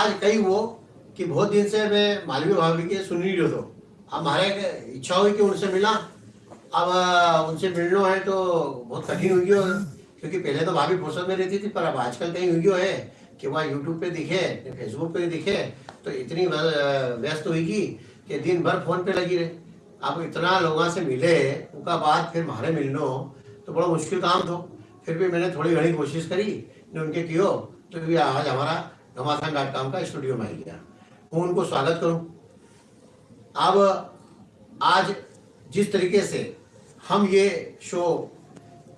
आज कई वो कि बहुत दिन से मैं मालवी भाभी के सुन ही रही तो। हमारे इच्छा हुई कि उनसे मिला अब उनसे मिलना है तो बहुत कठिन हुई हो। क्योंकि पहले तो भाभी फुर्सत में रहती थी, पर अब आजकल कहीं हुई हो कि वहाँ यूट्यूब पे दिखे फेसबुक पे दिखे तो इतनी व्यस्त हुई कि दिन भर फ़ोन पे लगी रहे। अब इतना लोगों से मिले, उनका बाद फिर हमारे मिलनो तो बड़ा मुश्किल काम था। फिर भी मैंने थोड़ी घड़ी कोशिश करी ने उनके कियो तो ये आज हमारा घमासान डॉट कॉम का स्टूडियो में आ गया मैं उनको स्वागत करूँ। अब, आज जिस तरीके से हम ये शो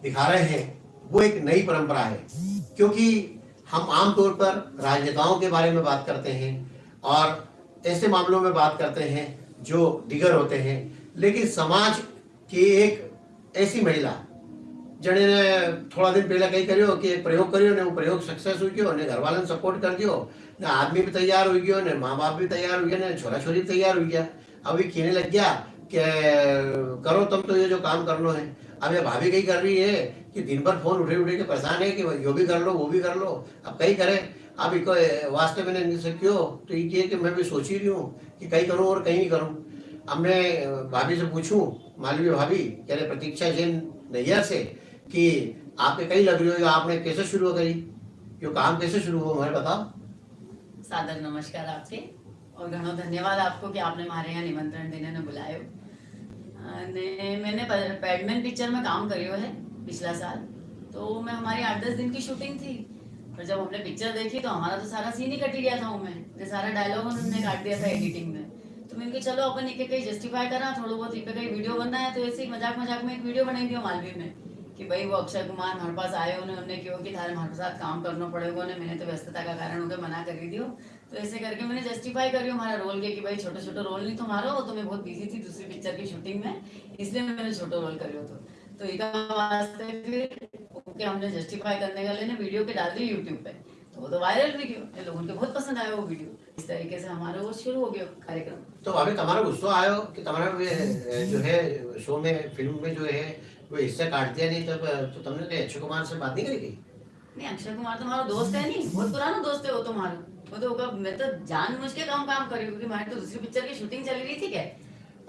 दिखा रहे हैं, वो एक नई परंपरा है। क्योंकि हम आमतौर पर राजनेताओं के बारे में बात करते हैं और ऐसे मामलों में बात करते हैं जो दिगर होते हैं। लेकिन समाज की एक ऐसी महिला जने ने थोड़ा दिन पहले कई કર્યો કે એક પ્રયોગ કર્યો ને वो प्रयोग सक्सेस हुई गयो ने घरवालों सपोर्ट कर दियो ने आदमी भी तैयार हुई गयो ने माँ बाप भी तैयार हुई गया ने छोरा छोरी भी तैयार हुई गया अब ये कहने लग गया कि करो तुम तो ये जो काम करना है अब ये भाभी कहीं कर रही है कि दिन भर फोन उठे उठे के परेशान है कि यो भी कर लो वो भी कर लो अब कहीं करे अब इको वास्ते मैंने इनसे क्यों तो ये किए कि मैं भी सोच ही रही हूँ कि कहीं करूँ और कहीं नहीं करूँ अब मैं भाभी से पूछूं मालवी भाभी कह रहे प्रतीक्षा जैन नैयर से कि आपके कई लग रही हो आपने कैसे शुरू करी? यो काम कैसे शुरू हुआ हमारे बताओ। सादर, नमस्कार आपसे, और घणो धन्यवाद आपको कि आपने हमारे यहाँ निमंत्रण देने ने बुलायो ने, मैंने पैडमैन पिक्चर में काम करियो है पिछला साल तो मैं हमारी आठ दस दिन की शूटिंग थी, पर जब हमने पिक्चर देखी तो हमारा तो सारा सीन ही कट गया था हमें तो सारा डायलॉग उन्होंने काट दिया था एडिटिंग में। तो मैंने कहा चलो, अपन एक कहीं जस्टिफाई करा, थोड़ा बहुत एक कहीं वीडियो बनना है तो ऐसे ही मज़ाक मज़ाक में एक वीडियो बनाई दिया मालवी में। कि भाई वो अक्षय कुमार हमारे पास आए उन्हें उन्होंने क्यों कि थारे हमारे साथ काम करना पड़ेगा ने मैंने तो व्यस्तता का कारण उनके मना कर दियो। तो ऐसे करके मैंने जस्टिफाई करियो हमारा रोल के कि भाई छोटा छोटा रोल नहीं तुम्हारा, वो तो मैं बहुत बिज़ी थी दूसरी पिक्चर की शूटिंग में, इसलिए मैंने छोटा रोल करियो तो। तो वास्ते फिर ओके, हमने जस्टिफाई करने का लेने वीडियो के डाल दी यूट्यूब पे। तो वो तो वायरल भी गयो ये लोगों को बहुत पसंद आया वो वीडियो इस तरीके से हमारा वो शुरू हो गया कार्यक्रम। तो भाभी तुम्हारा गुस्सा आयो कि तुम्हारा जो है शो में फ़िल्म में जो है वो इससे काट दिया नहीं तो, तो तुमने तो अक्षय कुमार से बात नहीं करी थी नहीं अक्षय कुमार तुम्हारा दोस्त है नहीं बहुत पुराना दोस्त है वो तुम्हारा वो तो मैं तो जान मुझ के काम कर रही हूँ क्योंकि हमारी तो दूसरी पिक्चर की शूटिंग चल रही थी क्या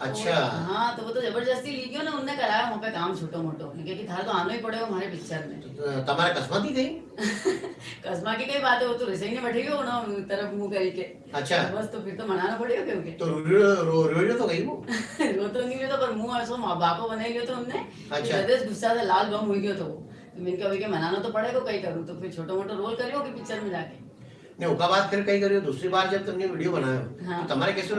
अच्छा। तो, हाँ तो वो तो ज़बरदस्ती ली गयो ना? उनने कराया वहाँ पे काम छोटो मोटो। क्योंकि थारा तो आना ही पड़ेगा हमारे पिक्चर में। तो तुम्हारा गई? कसमा की कई बात है वो तो रिसाई ने तरफ़ मुँह करी के अच्छा बस तो फिर तो मनाना पड़ेगा क्योंकि तो रो रो तो गई वो। रो तो नहीं रहा पर मुँह ऐसा माँ बाप को बनाई तो उनने। अच्छा। गुस्सा से लाल बम हो गयो तो वो। तो मैंने कहा के मनाना तो पड़ेगा कहीं करूँ? तो फिर छोटा मोटा रोल करियो कि पिक्चर में जाके। ने उसका बाद फिर कहीं करियो दूसरी बार जब तुमने वीडियो बनाया हाँ। तो तुम्हारे कैसे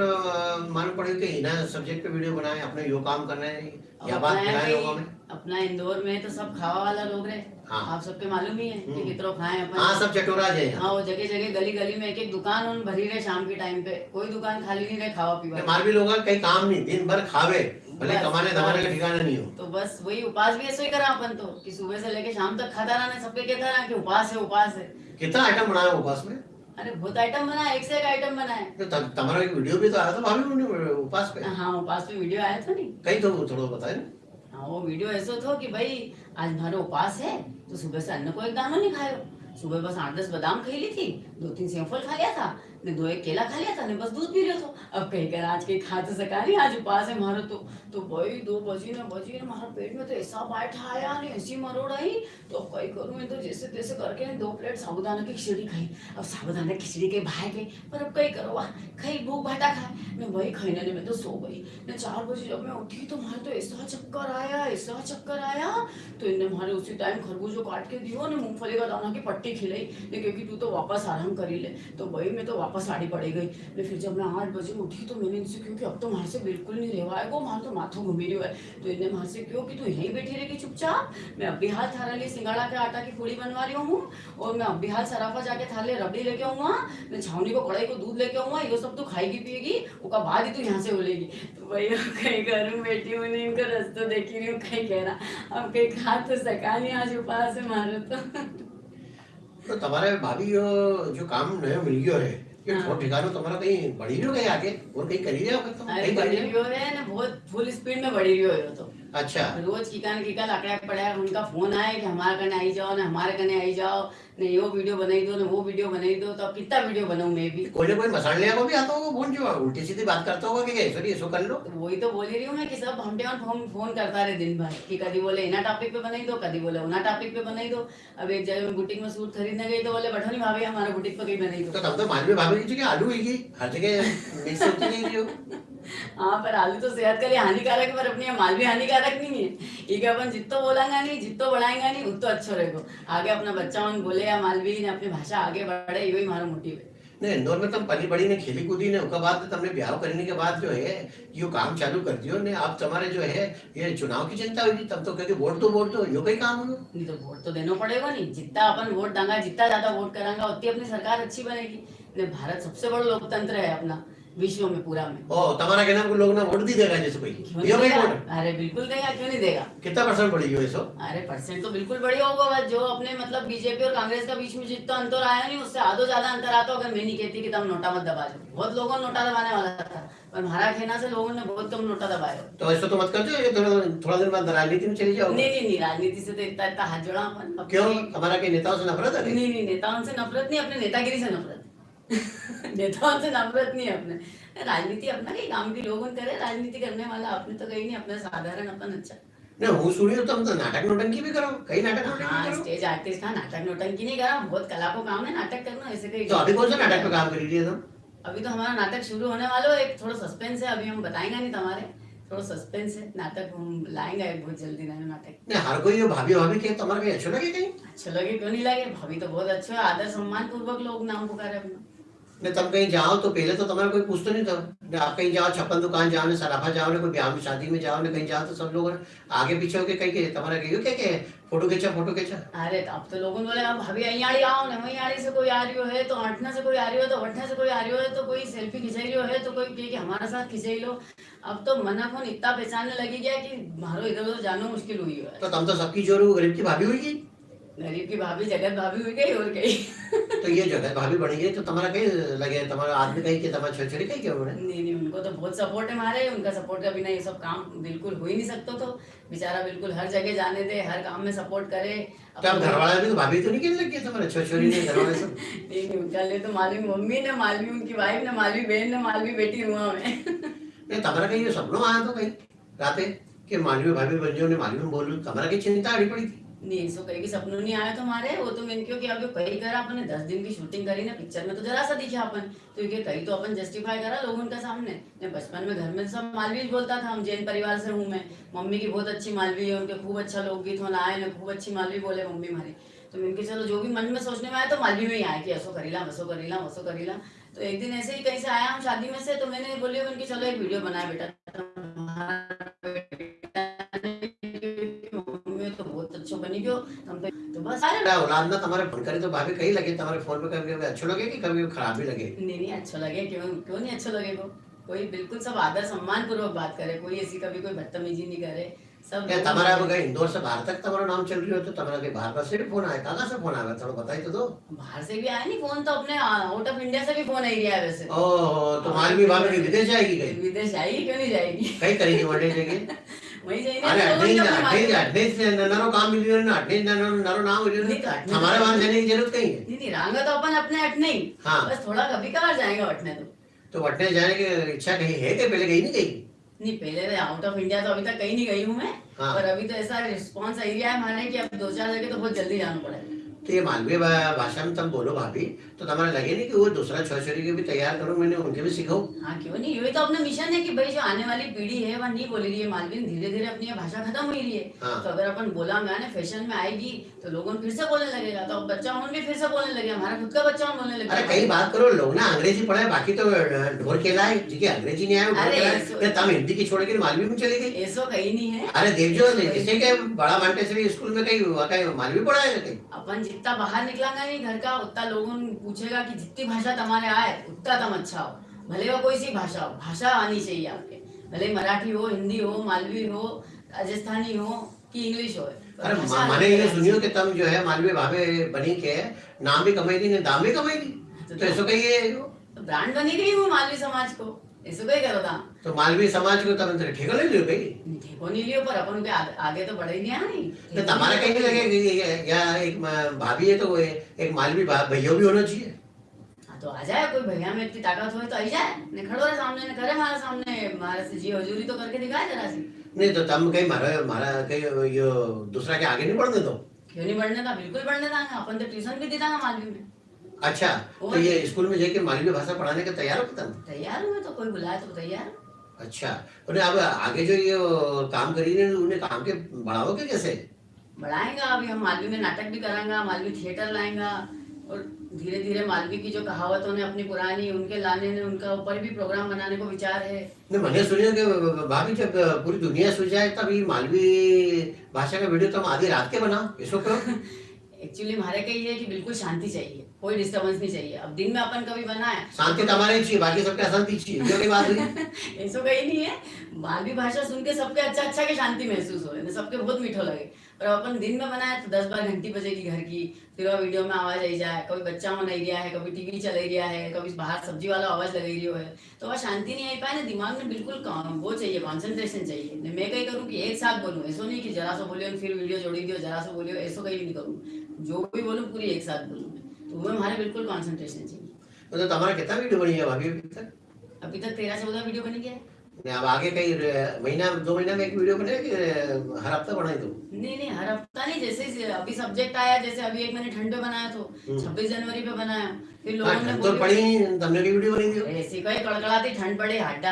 मालूम पड़े कि इना सब्जेक्ट पे वीडियो बनाए अपने यो काम करना है अब या बात अपना फैलाए लोगों में कि अपना इंदौर में तो सब खावा वाला लोग रहे हाँ। आप सबके मालूम ही है कि हम्म। कितरो खाए अपन हाँ सब चटोरा जाए यहाँ हाँ वो जगह जगह गली गली में एक एक दुकान उन भरी रहे शाम के टाइम पे कोई दुकान खाली नहीं रहे खावा पीवा की। मालवी लोग कहीं काम नहीं दिन भर खावे भले कमाने धमाने का। ठिकाना नहीं हो तो बस वही उपास भी ऐसे ही करा अपन तो कि सुबह से लेके शाम तक खाता रहना सबके कहता रहा कि उपास है उपास है कितना आइटम बनाया उपास में? अरे बहुत आइटम बना एक से एक आइटम बना है तो तुम्हारा एक वीडियो भी तो आया था भाभी उपास पे? हाँ उपास पे वीडियो आया था नहीं? कहीं तो थोड़ा बताए। ना हाँ वो वीडियो ऐसा था कि भाई आज हमारे उपास है तो सुबह से अन्न को एक दाना नहीं खाया। सुबह बस आठ दस बादाम खाई ली थी दो तीन सेवफल खा लिया था ने दो एक केला खा लिया था? ने बस दूध पी लिया था। अब कहीं कर आज के खा तो सका नहीं आज उपास है हमारा तो। तो भाई, दो बजी ने बजी ने हमारा पेट में तो ऐसा बैठा आया ने ऐसी मरोड़ आई। तो अब कहीं करूँ मैं तो जैसे तैसे करके दो प्लेट साबुदाना की खिचड़ी खाई। अब साबुदाना खिचड़ी के भाई गई पर अब कहीं करो, वाह खाई भूख भाटा खाए। ने वही खाई ना मैं तो सो गई। ने चार बजे जब मैं उठी तो हमारे तो ऐसा चक्कर आया, ऐसा चक्कर आया। तो इनने हमारे उसी टाइम खरबूजो काट के दियो ने मूंगफली का दाना की पट्टी खिलाई। क्योंकि तू तो वापस आराम कर ही ले। तो भाई, मैं तो वापस आड़ी पड़ी गई। ने फिर जब मैं आठ बजे उठी तो मैंने इनसे क्यों कि अब तो वहाँ से बिल्कुल नहीं रेवाएगो वहाँ तो माथो घूमी रही है। तो इन्हें वहाँ से क्यों कि तू यहीं बैठी रहेगी चुपचाप। मैं अब हाल थारा लिए सिंगाड़ा के आटा की पूड़ी बनवा रही हूँ और मैं अब हाल सराफा जाके थाले रबड़ी लेके आऊँगा। मैं छावनी को कढ़ाई को दूध लेके आऊँगा, ये सब तो खाएगी, पिएगी उसका बाद ही तू यहाँ से बोलेगी तो अब कहीं करूँ बैठी हूँ, नहीं इनका रास्ता देख रही हूँ, कहीं कह रहा, अब कहीं खा तो सका नहीं, आज उपास है मारो तो। तो तुम्हारे भाभी जो काम नयो मिल गयो है ये हाँ। तुम्हारा कहीं बढ़ी हो कहीं आगे और कहीं करी रहे हो तुम कहीं बड़ी रही हो रहे ना बहुत फुल स्पीड में बढ़ी रही हो ये तो अच्छा। रोज कीका ने कीका लाकड़ा पड़ा उनका फ़ोन आया कि हमारे कने आई जाओ ना हमारे कने आई जाओ ने यो वीडियो बनाई दो ने वो वीडियो बनाई दो तो अब कितना वीडियो बनाऊँ मैं भी? कोई ना कोई मसाले को भी आता होगा फ़ोन जो उल्टी सीधी बात करता होगा कि नहीं ऐसा कर लो। तो वही तो बोल रही हूँ मैं कि सब हमटे और फ़ोन फ़ोन करता रहे दिन भर कि कभी बोले इना टॉपिक पे बनाई दो कभी बोले उना टॉपिक पे बनाई दो अब एक जगह मैं बुटीक में सूट खरीदने गई तो बोले बैठो नहीं भाभी हमारे बुटीक पे कहीं बनाई तो दो तब तो मालवी भाभी की आलू ही हर जगह मिक्स होती नहीं रही हो हाँ पर आलू तो सेहत के लिए हानिकारक है पर अपनी माल भी हानिकारक नहीं है। ये कि अपन जितो बोलेंगे नहीं जितो बढ़ाएँगे नहीं उतो अच्छो रहेगा आगे अपना बच्चा उन बोले या मालवी ने अपनी भाषा आगे बढ़े यही हमारा मोटिव है। ने इंदौर में तुम पली बड़ी ने खेली कूदी ने उसके बाद तुमने ब्याह करने के बाद जो है यो काम चालू कर दियो ने अब तुम्हारे जो है ये चुनाव की चिंता हुई तब तो कहे वोट दो वोट दो यो कई काम हो नहीं तो वोट तो देना पड़ेगा नहीं जितना अपन वोट देंगे जितना ज़्यादा वोट करांगा उतनी अपनी सरकार अच्छी बनेगी। ने भारत सबसे बड़ा लोकतंत्र है अपना। विश्व में पूरा में। ओ तुम्हारा कहना को लोग ना वोट दी देगा जैसे कोई। क्यों यो नहीं वोट? अरे बिल्कुल देगा क्यों नहीं देगा? कितना परसेंट पड़ी हो अरे परसेंट तो बिल्कुल बढ़िया होगा बस जो अपने मतलब बीजेपी और कांग्रेस का बीच में जितना अंतर आया नहीं उससे आधो ज़्यादा अंतर आता अगर मैं नहीं कहती कि तुम नोटा मत दबा दो बहुत लोगों ने नोटा दबाने वाला था पर हमारा कहना से लोगों ने बहुत कम नोटा दबाया तो ऐसा तो मत कर दो ये थोड़ा थोड़ा दिन बाद राजनीति में चली जाओ नहीं नहीं नहीं राजनीति से तो इतना इतना हाथ जोड़ा अपन क्यों? हमारा के नेताओं से नफरत है? नहीं नहीं नेताओं से नफरत नहीं अपने नेतागिरी से नफरत। नेताओं से नफरत नहीं है अपने। राजनीति अपना कहीं काम की लोगों करे राजनीति करने वाला अपने तो कहीं नहीं अपना साधारण अपन अच्छा। हूँ तुम तो नाटक नोटंकी भी करो कई नाटक नोटंकी हाँ स्टेज आर्टिस्ट का नाटक नोटंकी नहीं करा बहुत कला को काम है नाटक करना ऐसे कहीं तो अभी कौन सा नाटक पे काम कर रही है तुम? अभी तो हमारा नाटक शुरू होने वाला है एक थोड़ा सस्पेंस है अभी हम बताएँगे नहीं तुम्हारे। थोड़ा सस्पेंस है नाटक हम लाएँगे बहुत जल्दी नया नाटक। नहीं हर कोई भाभी भाभी के तुम्हारा कहीं अच्छा लगे कहीं? अच्छा लगे क्यों नहीं लगे? भाभी तो बहुत अच्छा है आदर सम्मान पूर्वक लोग नाम पुकारे अपना। नहीं तुम कहीं जाओ तो पहले तो तुम्हारा कोई पूछते नहीं था। आप कहीं जाओ छप्पन दुकान जाओ ने सराफा जाओ ने कोई ब्याह में शादी में जाओ ने कहीं जाओ तो सब लोग आगे पीछे होके कहीं के तुम्हारा कहीं क्या क्या फ़ोटो खींचा फ़ोटो खींचा। अरे तो अब तो लोगों ने बोले अब भाभी अयाड़ी आओ ना वही से कोई आ रही हो है तो अठना से कोई आ रही हो तो अठना से कोई आ रही हो है तो कोई सेल्फी खिंचाई रही है तो कोई कहे कि हमारे साथ खिंचाई लो। अब तो मना फ़ोन इतना पहचानने लगी गया कि मारो इधर उधर जाना मुश्किल हुई है। तो तुम तो सबकी ज़ोर गरीब की भाभी हुई गरीब की भाभी जगत भाभी हुई गई और गई। तो ये जगह भाभी बनी गई तो तुम्हारा कहीं लगे तुम्हारा आदमी कहीं के तुम्हारा कहीं क्या उन्होंने? नहीं नहीं उनको तो बहुत सपोर्ट है हमारे उनका सपोर्ट के बिना ये सब काम बिल्कुल हो ही नहीं सकता तो। बेचारा बिल्कुल हर जगह जाने दे हर काम में सपोर्ट करे। तो अब घर वाला भी तो भाभी तो नहीं कहने लगी तुम्हारे छोरी ने घर वाले सब? नहीं नहीं उनका लिए तो मालवी मम्मी ने मालवी उनकी वाइफ ने मालवी बहन ने मालवी बेटी हुआ मैं नहीं तुम्हारा कहीं ये सपनों आया तो कहीं राते कि मालवी भाभी बन ने मालवी में बोलूँ तुम्हारा की चिंता अड़ी पड़ी थी? नहीं सो कहीं सपनों नहीं आया तुम्हारे। वो तो मैंने क्यों कि अभी कहीं करा अपन दस दिन की शूटिंग करी, ना पिक्चर में तो जरा सा दिखा अपन। तो ये कहीं तो अपन जस्टिफाई करा लोग के सामने। मैं बचपन में घर में सब मालवी बोलता था, हम जैन परिवार से हूँ मैं। मम्मी की बहुत अच्छी मालवी है, उनके खूब अच्छा लोकगीत होना आए ना खूब अच्छी मालवी बोले, मम्मी हमारी। तो मैंने कहा चलो जो भी मन में सोचने में आया तो मालवी में ही आया कि ऐसो करीला वैसो करीला वैसो करीला। तो एक दिन ऐसे ही कहीं से आया हम शादी में से तो मैंने बोली उनकी, चलो एक वीडियो बनाया बेटा बनी गयो हम तो तो बस। औलाद ना तुम्हारे फ़ोन करे तो भाभी कहीं लगे तुम्हारे फ़ोन पे कभी कभी अच्छे लगे कि कभी खराब भी लगे? नहीं नहीं अच्छा लगे क्यों क्यों नहीं अच्छा लगेगा कोई बिल्कुल सब आदर सम्मान पूर्वक बात करे कोई ऐसी कभी कोई बदतमीजी नहीं करे सब क्या तुम्हारा अब इंदौर से बाहर तक तुम्हारा नाम चल रही हो तो तुम्हारा कहीं बाहर का से भी फ़ोन आया कहाँ से फ़ोन आया? थोड़ा बताई तो दो। बाहर से भी आया नहीं फ़ोन तो अपने आउट ऑफ़ इंडिया से भी फ़ोन आई वैसे। भाभी विदेश जाएगी कहीं? विदेश जाएगी क्यों नहीं जाएगी? कहीं करेगी वनडे जाएगी। तो नरो काम मिली ना अट्ठाईस नरो नरो नाम मिली नहीं तो हमारे वहाँ जाने की ज़रूरत नहीं है? नहीं नहीं रांगा तो अपन अपने अटने ही। हाँ। बस थोड़ा कभी कभार जाएगा अटने तो। तो अटने जाने की इच्छा कहीं है कि पहले कहीं नहीं गई नहीं पहले तो आउट ऑफ़ इंडिया तो अभी तक कहीं नहीं गई हूँ मैं। हाँ। पर अभी तो ऐसा रिस्पॉन्स एरिया है हमारे कि अब दो चार जगह तो बहुत जल्दी जाना पड़ेगा। तो ये मालवीय भाषा में तुम बोलो भाभी। तो तुम्हारा लगे नहीं कि वो दूसरा छोरी के भी तैयार करो मैंने उनके भी सिखाऊं? हाँ क्यों नहीं? ये तो अपना मिशन है कि भाई जो आने वाली पीढ़ी है वह नहीं बोल रही है मालवीन धीरे धीरे अपनी भाषा खत्म हो रही है। हाँ। तो अगर अपन बोला गाने फ़ैशन में आएगी तो लोगों फिर से बोलने लगेगा। तो बच्चा उन भी फिर से बोलने लगेगा। हमारा खुद का बच्चा बोलने अरे कई बात करो लोग ना अंग्रेज़ी पढ़े बाकी तो ढोर खेला है जिसके अंग्रेज़ी नहीं आया है तुम हिंदी की छोड़ के मालवी में चली गई। ऐसो कहीं नहीं है। अरे देखो जैसे बड़ा मांटेसरी स्कूल में कहीं कहीं मालवी पढ़ा है? अपन जितना बाहर निकलांगा नहीं घर का उतना लोगों ने पूछेगा कि जितनी भाषा तुम्हारे आए उतना तुम अच्छा हो। भले वो कोई सी भाषा हो भाषा आनी चाहिए आपके। भले मराठी हो हिंदी हो मालवी हो राजस्थानी हो कि इंग्लिश हो। अरे माने ये सुनियो कि तुम जो है मालवी भावे बनी के नाम भी कमाई दी ने दाम भी कमाई दी। तो ऐसा कहीं ये तो ब्रांड बनी गई हूँ मालवी समाज को। तो, तो मालवी समाज को तरह तरह ठेको नहीं लियो भाई। ठेको नहीं लियो पर अपन के आगे, तो बढ़े नहीं आ आए तो तुम्हारा कहीं लगे या एक भाभी है तो वो एक मालवी भैया भी होना चाहिए। हाँ, तो आ जाए कोई भैया में इतनी ताकत हो तो आई जाए। ने खड़ो रहे सामने ने करे हमारे सामने हमारे से जी हजूरी तो करके दिखाए जरा सी। नहीं तो तुम कहीं मारा मारा कहीं यो दूसरा के आगे नहीं बढ़ने दो। क्यों नहीं बढ़ने था? बिल्कुल बढ़ने था अपन तो ट्यूशन भी देता मालवी में। अच्छा तो ये स्कूल में जाके मालवी भाषा पढ़ाने का तैयार हो तुम तैयार हुए तो कोई बुलाए तो तैयार। अच्छा और अब आगे जो ये काम करी रहे उन्हें काम के बढ़ाओगे कैसे? बढ़ाएगा अभी हम मालवी में नाटक भी कराएँगा मालवी थिएटर लाएँगा और धीरे धीरे मालवी की जो कहावतों ने अपनी पुरानी उनके लाने ने उनका ऊपर भी प्रोग्राम बनाने को विचार है। नहीं मैंने सुनियो कि भाभी जब पूरी दुनिया सुझ जाए तब ये मालवी भाषा का वीडियो तुम आधी रात के बनाओ इसको क्यों एक्चुअली हमारे का ये है कि बिल्कुल शांति चाहिए कोई डिस्टर्बेंस नहीं चाहिए। अब दिन में अपन कभी बनाए शांति तो हमारे चाहिए बाकी सबके अशांति चाहिए बात नहीं ऐसा कहीं नहीं है। मालवी भाषा सुन के सबके अच्छा अच्छा के शांति महसूस हो सबके बहुत मीठो लगे। पर अपन दिन में बनाए तो दस बार घंटी बजेगी घर की। फिर वो वीडियो में आवाज़ आई जाए कभी बच्चा हो नहीं गया है कभी टीवी चल रहा है कभी बाहर सब्ज़ी वाला आवाज़ लग रही है तो वह शांति नहीं आई पाए ना दिमाग में बिल्कुल कौ- वो चाहिए कॉन्सेंट्रेशन चाहिए। मैं कहीं करूँ कि एक साथ बोलूँ ऐसा नहीं कि जरा सा बोलियो फिर वीडियो जोड़ी दियो जरा सा बोलियो ऐसा कहीं नहीं करूँ। जो भी बोलूँ पूरी एक साथ बोलूँ तो वो हमारे बिल्कुल कॉन्सेंट्रेशन चाहिए। तो तुम्हारा कितना वीडियो बनी है अभी तक? अभी तक तेरह चौदह वीडियो बनी गया है। अब आगे कई महीना दो महीना में एक वीडियो बने कि हर हफ़्ता बनाई दो नहीं नहीं हर हफ़्ता नहीं जैसे अभी सब्जेक्ट आया जैसे अभी एक मैंने ठंड पे बनाया तो हम्म। छब्बीस जनवरी पे बनाया फिर हाँ, लोगों ने तो पड़ी तुमने की वीडियो बनी थी ऐसी कोई कड़कड़ाती ठंड पड़ी हड्डा?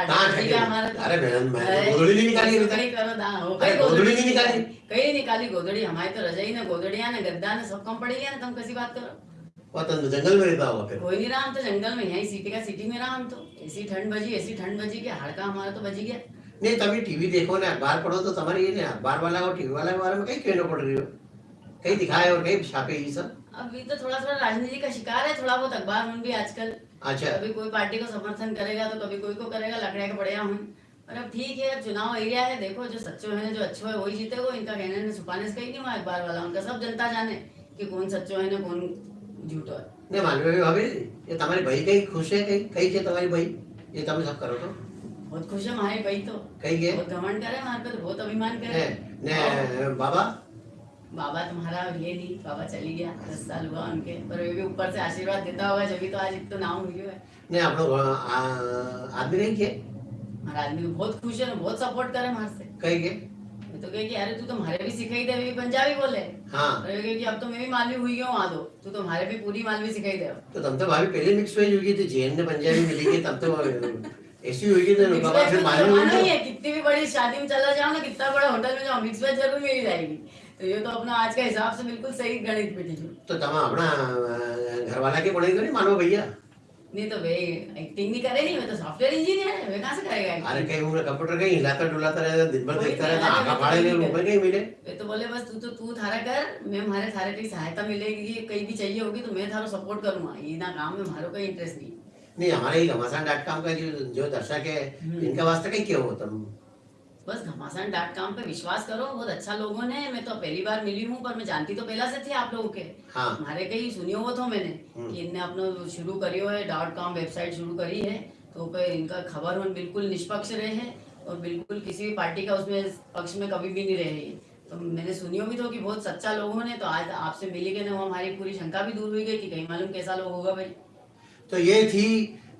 हमारा तो। अरे बहन, तो गोदड़ी नहीं निकाली करो दा, हो गई गोदड़ी नहीं निकाली। कहीं निकाली गोदड़ी हमारी तो रजाई ने गोदड़िया ने गद्दा ने सब कम पड़ी है ना तुम कैसी बात करो तो जंगल में रहता होगा फिर। कोई नहीं रहा हम तो जंगल में यही सिटी का सिटी में रहा हम तो? ऐसी ठंड बजी ऐसी ठंड बजी कि हाड़का हमारा तो बजी गया। नहीं तभी टीवी देखो ना अखबार पढ़ो तो तुम्हारे ये नहीं अखबार वाला और टीवी वाला के बारे में कहीं कहना पड़ रही हो। कहीं दिखाए और कहीं छापे ये सब। अभी तो थोड़ा थोड़ा राजनीति का शिकार है थोड़ा बहुत अखबार में भी आजकल। अच्छा। कभी कोई पार्टी को समर्थन करेगा तो कभी कोई को करेगा लकड़िया के बढ़िया हूँ। पर अब ठीक है अब चुनाव एरिया है देखो जो सच्चो है जो अच्छो है वही जीतेगा। इनका कहने ने छुपाने से कहीं नहीं हुआ अखबार वाला। उनका सब जनता जाने की कौन सच्चो है ना कौन झूठो है नहीं मालूम है भाभी ये तुम्हारी भाई कहीं खुश है कहीं कहीं के तुम्हारी भाई ये तुम सब करो तो बहुत खुश है हमारे भाई तो कहीं के बहुत घमंड करे हमारे पे तो बहुत अभिमान करे ने, ने बाबा बाबा तुम्हारा ये नहीं बाबा चली गया दस साल हुआ उनके पर वे भी ऊपर से आशीर्वाद देता होगा जब तो आज इतना नाम हुई है ने આપણો આ, આદમી કઈ કે हमारा आदमी तो बहुत खुश है ना बहुत सपोर्ट करे हमारे से કઈ કે मैं तो कहे कि अरे तू तो हमारे भी सिखाई दे अभी पंजाबी बोले। हाँ। कहे कि अब तो मैं भी मालवी हुई हूँ आ दो। तू तो हमारे भी पूरी मालवी सिखाई दे तो तुम तो भाभी पहले मिक्स हुई थी जैन ने पंजाबी मिली थी तब तो ऐसी हुई थी तो बाबा फिर तो मालूम जमाना ही कितनी भी बड़ी शादी में चला जाओ ना कितना बड़ा होटल में जाओ मिक्स वेज ज़रूर मिल जाएगी। तो ये तो अपना आज का हिसाब से बिल्कुल सही गणित बेटी तो अपना घर वाला के पढ़े तो नहीं मानो भैया? नहीं तो वे एक्टिंग नहीं करेगी नहीं मैं तो सॉफ्टवेयर इंजीनियर है मैं कहाँ से करेगा अरे कहीं उन्हें कंप्यूटर कहीं हिलाता डुलाता रहता दिन भर देखता रहता अरे आंखा तो फाड़े ले ऊपर कहीं मिले। वे तो बोले बस तू तो तू थारा कर मैं हमारे थारे की सहायता मिलेगी कहीं भी चाहिए होगी तो मैं थारो सपोर्ट करूँगा। ये ना काम में हमारो कोई इंटरेस्ट नहीं। नहीं हमारे ही घमासान डॉट कॉम का जो दर्शक है इनके इनका वास्ते कहीं क्यों हो तुम बस घमासान डॉट कॉम पे विश्वास करो बहुत अच्छा लोगों ने मैं तो पहली बार मिली हूँ पर मैं जानती तो पहला से थी आप लोगों के। हाँ। हमारे कहीं सुनियो वो तो मैंने हम्म। कि इनने अपना शुरू करियो है डॉट कॉम वेबसाइट शुरू करी है तो पे इनका खबर उन बिल्कुल निष्पक्ष रहे हैं और बिल्कुल किसी भी पार्टी का उसमें पक्ष में कभी भी नहीं रहे तो मैंने सुनियो भी तो कि बहुत सच्चा लोगों ने तो आज आपसे मिली के ना वो हमारी पूरी शंका भी दूर हुई गई कि कहीं मालूम कैसा लोग होगा भाई। तो ये थी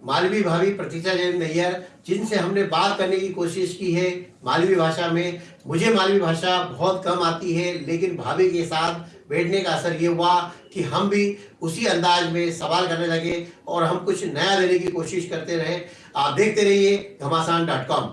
मालवी भाभी प्रतीक्षा जैन नैयर, जिनसे हमने बात करने की कोशिश की है मालवी भाषा में। मुझे मालवी भाषा बहुत कम आती है, लेकिन भाभी के साथ बैठने का असर ये हुआ कि हम भी उसी अंदाज में सवाल करने लगे और हम कुछ नया लेने की कोशिश करते रहे। आप देखते रहिए घमासान डॉट कॉम।